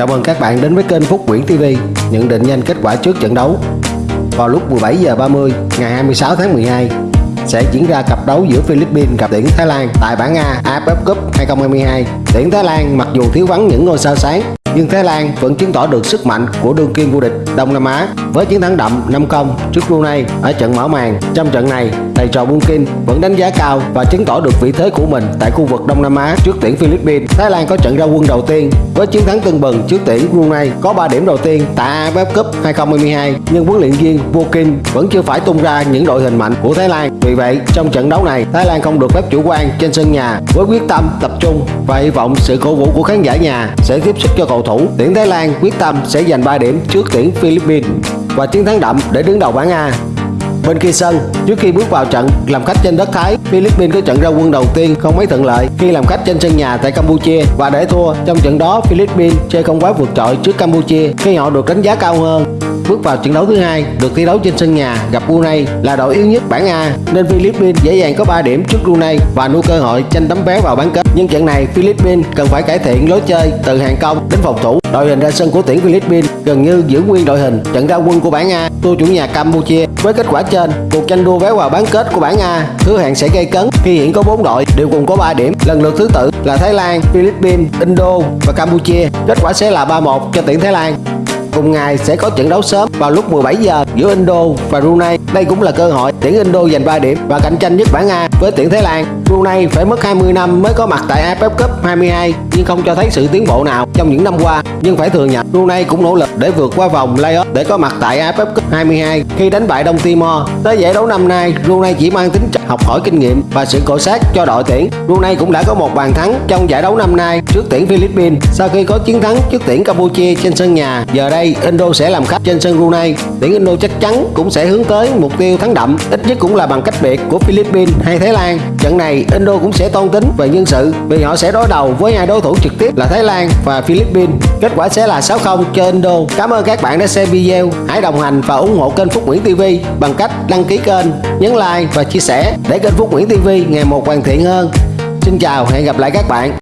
Chào mừng các bạn đến với kênh Phúc Nguyễn TV Nhận định nhanh kết quả trước trận đấu Vào lúc 17 giờ 30 ngày 26 tháng 12 sẽ diễn ra cặp đấu giữa Philippines gặp tuyển Thái Lan tại bảng A AFF Cup 2022. Tuyển Thái Lan mặc dù thiếu vắng những ngôi sao sáng nhưng Thái Lan vẫn chứng tỏ được sức mạnh của đương kim vô địch Đông Nam Á với chiến thắng đậm 5-0 trước Brunei ở trận mở màn. Trong trận này, thầy trò Bunkin vẫn đánh giá cao và chứng tỏ được vị thế của mình tại khu vực Đông Nam Á trước tuyển Philippines. Thái Lan có trận ra quân đầu tiên với chiến thắng tưng bừng trước tuyển Brunei có 3 điểm đầu tiên tại AFF Cup 2022 nhưng huấn luyện viên Bunkin vẫn chưa phải tung ra những đội hình mạnh của Thái Lan. Vì vậy, trong trận đấu này, Thái Lan không được phép chủ quan trên sân nhà với quyết tâm tập trung và hy vọng sự cổ vũ của khán giả nhà sẽ tiếp sức cho cầu cầu thủ tuyển Thái Lan quyết tâm sẽ giành 3 điểm trước tuyển Philippines và chiến thắng đậm để đứng đầu bảng A. Bên kia sân, trước khi bước vào trận làm khách trên đất Thái, Philippines có trận ra quân đầu tiên không mấy thuận lợi khi làm khách trên sân nhà tại Campuchia và để thua. Trong trận đó, Philippines chơi không quá vượt trội trước Campuchia khi họ được đánh giá cao hơn. Bước vào trận đấu thứ hai, được thi đấu trên sân nhà gặp Brunei là đội yếu nhất bảng A nên Philippines dễ dàng có 3 điểm trước Brunei và nuôi cơ hội tranh tấm vé vào bán kết. Nhưng trận này Philippines cần phải cải thiện lối chơi từ hàng công đến phòng thủ. Đội hình ra sân của tuyển Philippines gần như giữ nguyên đội hình trận ra quân của bảng A thua chủ nhà Campuchia. Với kết quả trên, cuộc tranh đua vé vào bán kết của bảng A hứa hẹn sẽ gây cấn khi hiện có 4 đội đều cùng có 3 điểm, lần lượt thứ tự là Thái Lan, Philippines, Indo và Campuchia. Kết quả sẽ là 3-1 cho tuyển Thái Lan. Cùng ngày sẽ có trận đấu sớm vào lúc 17 giờ giữa Indo và Brunei. Đây cũng là cơ hội tuyển Indo giành 3 điểm và cạnh tranh nhất bảng A với tuyển Thái Lan. Brunei phải mất 20 năm mới có mặt tại AFF Cup 22 nhưng không cho thấy sự tiến bộ nào trong những năm qua. Nhưng phải thừa nhận Brunei cũng nỗ lực để vượt qua vòng playoff để có mặt tại AFF Cup 22 khi đánh bại Đông Timor. Tới giải đấu năm nay, Brunei chỉ mang tính học hỏi kinh nghiệm và sự cổ sát cho đội tuyển. Brunei cũng đã có một bàn thắng trong giải đấu năm nay trước tuyển Philippines sau khi có chiến thắng trước tuyển Campuchia trên sân nhà. Giờ đây Indo sẽ làm khách trên sân Brunei. Tuyển Indo chắc chắn cũng sẽ hướng tới mục tiêu thắng đậm, ít nhất cũng là bằng cách biệt của Philippines hay Thái Lan. Trận này Indo cũng sẽ toan tính về nhân sự vì họ sẽ đối đầu với hai đối thủ trực tiếp là Thái Lan và Philippines. Kết quả sẽ là 6-0 cho Indo. Cảm ơn các bạn đã xem video. Hãy đồng hành và ủng hộ kênh Phúc Nguyễn TV bằng cách đăng ký kênh, nhấn like và chia sẻ để kênh Phúc Nguyễn TV ngày một hoàn thiện hơn. Xin chào, hẹn gặp lại các bạn.